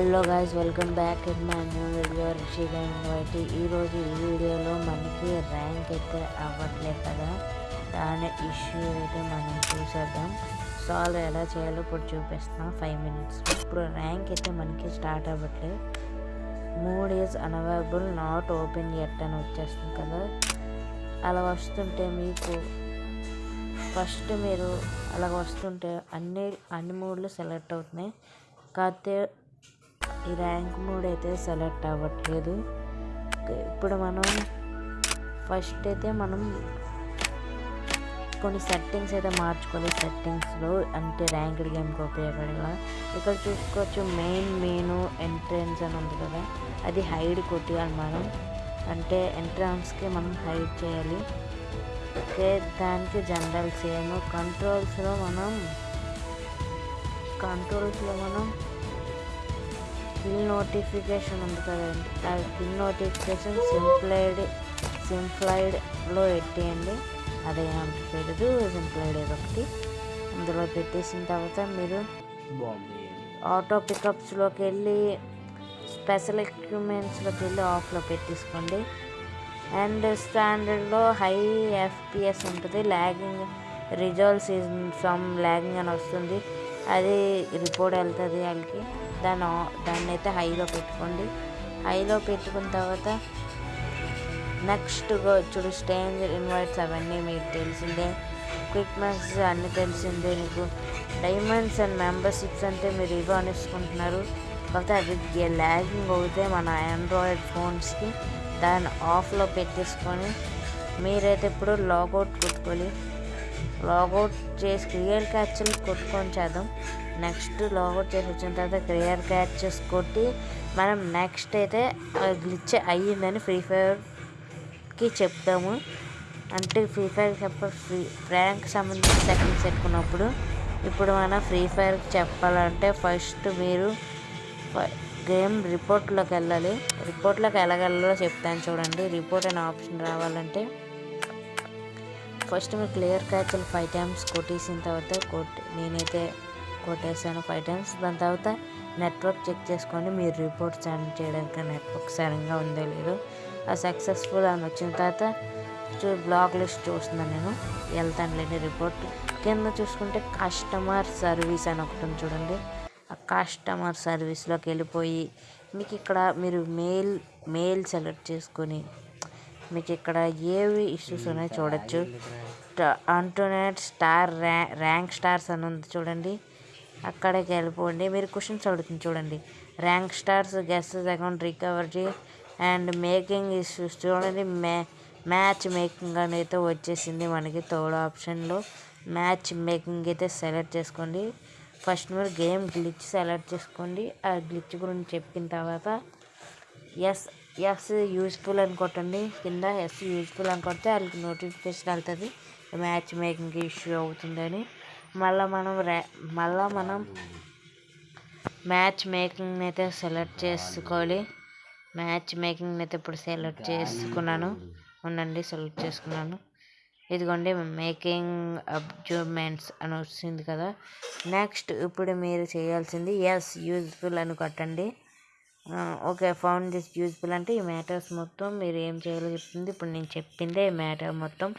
Hello guys welcome back in my new video Rishi ఈరోజు ఈ వీడియోలో మనకి ర్యాంక్ అయితే అవ్వట్లేదు కదా? దాని ఇష్యూ అయితే మనం చూసేద్దాం. సాల్వ్ ఎలా చేయాలో ఇప్పుడు చూపిస్తాం ఫైవ్ మినిట్స్ ఇప్పుడు ర్యాంక్ అయితే మనకి స్టార్ట్ అవ్వట్లేదు. Mood is unavailable not open at అని వచ్చేస్తుంది కదా? అలా వస్తుంటే మీకు ఫస్ట్ మీరు అలా వస్తుంటే అన్ని అన్ని మూడ్లు సెలెక్ట్ అవుతున్నాయి. కాకపోతే ఈ ర్యాంక్ మూడ్ అయితే సెలెక్ట్ అవ్వట్లేదు. ఇప్పుడు మనం ఫస్ట్ అయితే మనం కొన్ని సెట్టింగ్స్ అయితే మార్చుకోవాలి సెట్టింగ్స్లో అంటే ర్యాంక్డ్ గేమ్కి ఉపయోగపడేలా. ఇక్కడ చూసుకోవచ్చు మెయిన్ మెయిన్ ఎంట్రన్స్ అని ఉంది కదా అది హైడ్ కొట్టియాలి మనం. అంటే ఎంట్రన్స్కి మనం హైడ్ చేయాలి. ఓకే దానికి జనరల్ సేమ్. కంట్రోల్స్లో మనం కంట్రోల్స్లో మనం కిల్ నోటిఫికేషన్ ఉంది కదండి ఆ కిల్ నోటిఫికేషన్ సింప్లైడ్ సింప్లైడ్లో పెట్టేయండి. అదే పెడదు సింప్లైడ్ ఏదో ఒకటి అందులో పెట్టేసిన తర్వాత మీరు ఆటో పికప్స్లోకి వెళ్ళి స్పెషల్ ఎక్విప్మెంట్స్లోకి వెళ్ళి ఆఫ్లో పెట్టేసుకోండి. అండ్ స్టాండర్డ్లో హై ఎఫ్పిఎస్ ఉంటుంది. ల్యాగింగ్ రిజల్ట్స్ ఫ్రమ్ ల్యాగింగ్ అని వస్తుంది. అది రిపోర్ట్ వెళ్తుంది వాళ్ళకి. దాని దాన్ని అయితే హైలో పెట్టుకోండి. హైలో పెట్టుకున్న తర్వాత నెక్స్ట్ చూడు స్టేంజర్ ఇన్వైట్స్ అవన్నీ మీకు తెలిసిందే. క్విక్ మ్యాక్స్ అన్నీ తెలిసిందే మీకు. డైమండ్స్ అండ్ మెంబర్షిప్స్ అంటే మీరు ఇవో అనేసుకుంటున్నారు. కాకపోతే అది ల్యాగింగ్ అవుతే మన ఆండ్రాయిడ్ ఫోన్స్కి. దాన్ని ఆఫ్లో పెట్టేసుకొని మీరైతే ఇప్పుడు లాగౌట్ కొట్టుకోవాలి. లాగౌట్ చేసి క్లియర్ క్యాచ్లు కొట్టుకొని చేద్దాం. నెక్స్ట్ లాగౌట్ చేసి వచ్చిన తర్వాత క్లియర్ క్యాచెస్ కొట్టి మనం నెక్స్ట్ అయితే గ్లిచ్ అయ్యిందని ఫ్రీ ఫైర్కి చెప్తాము. అంటే ఫ్రీ ఫైర్ చెప్ప ఫ్రీ ర్యాంక్ సంబంధించిన సెట్టింగ్స్ పెట్టుకున్నప్పుడు ఇప్పుడు మనం ఫ్రీ ఫైర్కి చెప్పాలంటే ఫస్ట్ మీరు గేమ్ రిపోర్ట్లోకి వెళ్ళాలి. రిపోర్ట్లోకి ఎలాగెళ్ళాలో చెప్తాను చూడండి. రిపోర్ట్ అనే ఆప్షన్ రావాలంటే ఫస్ట్ మీరు క్లియర్ క్యాచ్లు ఫైవ్ టైమ్స్ కొట్టేసిన తర్వాత కొట్టి నేనైతే కొట్టేశాను ఫైవ్ టైమ్స్. దాని తర్వాత నెట్వర్క్ చెక్ చేసుకోండి. మీరు రిపోర్ట్ సెండ్ చేయడానికి నెట్వర్క్ సరిగ్గా ఉందో లేదో. ఆ సక్సెస్ఫుల్ అని వచ్చిన తర్వాత చూ బ్లాక్ లిస్ట్ చూస్తున్నాను నేను. వెళ్తాను లేని రిపోర్ట్. కింద చూసుకుంటే కస్టమర్ సర్వీస్ అని ఒకటి ఉంది చూడండి. ఆ కస్టమర్ సర్వీస్లోకి వెళ్ళిపోయి మీకు ఇక్కడ మీరు మెయిల్ మెయిల్ సెలెక్ట్ చేసుకొని మీకు ఇక్కడ ఏవి ఇష్యూస్ ఉన్నాయో చూడొచ్చు. అంటోనెట్ స్టార్ ర్యా ర్యాంక్ స్టార్స్ అని ఉంది చూడండి. అక్కడికి వెళ్ళిపోండి మీరు క్వశ్చన్స్ అడుగుతుంది చూడండి. Rank stars guesses account recovery and making issues చూడండి. మ్యా మ్యాచ్ మేకింగ్ అనేది వచ్చేసింది మనకి థర్డ్ ఆప్షన్లో. మ్యాచ్ మేకింగ్ అయితే సెలెక్ట్ చేసుకోండి. ఫస్ట్ మీరు గేమ్ గ్లిచ్ సెలెక్ట్ చేసుకోండి. ఆ గ్లిచ్ గురించి చెప్పిన తర్వాత ఎస్ ఎస్ యూస్ఫుల్ అని కొట్టండి. కింద ఎస్ యూజ్ఫుల్ అని కొడితే వాళ్ళకి నోటిఫికేషన్ వెళ్తుంది. మ్యాచ్ మేకింగ్ ఇష్యూ అవుతుందని. మళ్ళీ మనం ర్యా మళ్ళీ మనం మ్యాచ్ మేకింగ్ అయితే సెలెక్ట్ చేసుకోవాలి. మ్యాచ్ మేకింగ్ అయితే ఇప్పుడు సెలెక్ట్ చేసుకున్నాను. ఉండండి సెలెక్ట్ చేసుకున్నాను. ఇదిగోండి మేకింగ్ అబ్జూమెంట్స్ అని వచ్చింది కదా. నెక్స్ట్ ఇప్పుడు మీరు చేయాల్సింది ఎస్ యూజ్ఫుల్ అని కొట్టండి. ఓకే ఫౌండ్ దిస్ యూజ్ఫుల్ అంటే ఈ మ్యాటర్స్ మొత్తం మీరు ఏం చేయాలో చెప్తుంది. ఇప్పుడు నేను చెప్పిందే ఈ మ్యాటర్ మొత్తం.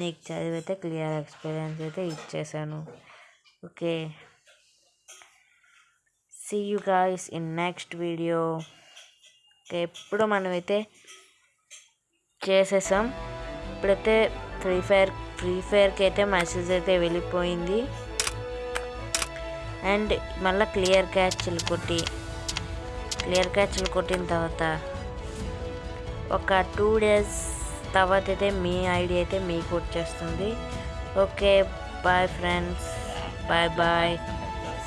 నీకు చదివితే క్లియర్ ఎక్స్పీరియన్స్ అయితే ఇచ్చేసాను. Okay. See you guys in next video okay ఎప్పుడు మనమైతే చేసేసాం. ఇప్పుడైతే ఫ్రీ ఫైర్ ఫ్రీ ఫైర్కి అయితే మెసేజ్ అయితే వెళ్ళిపోయింది. అండ్ మళ్ళీ క్లియర్ క్యాచ్లు కొట్టి లేయర్ క్యాచ్లు కొట్టిన తర్వాత ఒక టూ డేస్ తర్వాత అయితే మీ ఐడి అయితే మీకు వచ్చేస్తుంది okay bye friends bye bye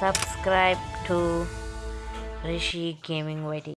subscribe to Rishi gaming YT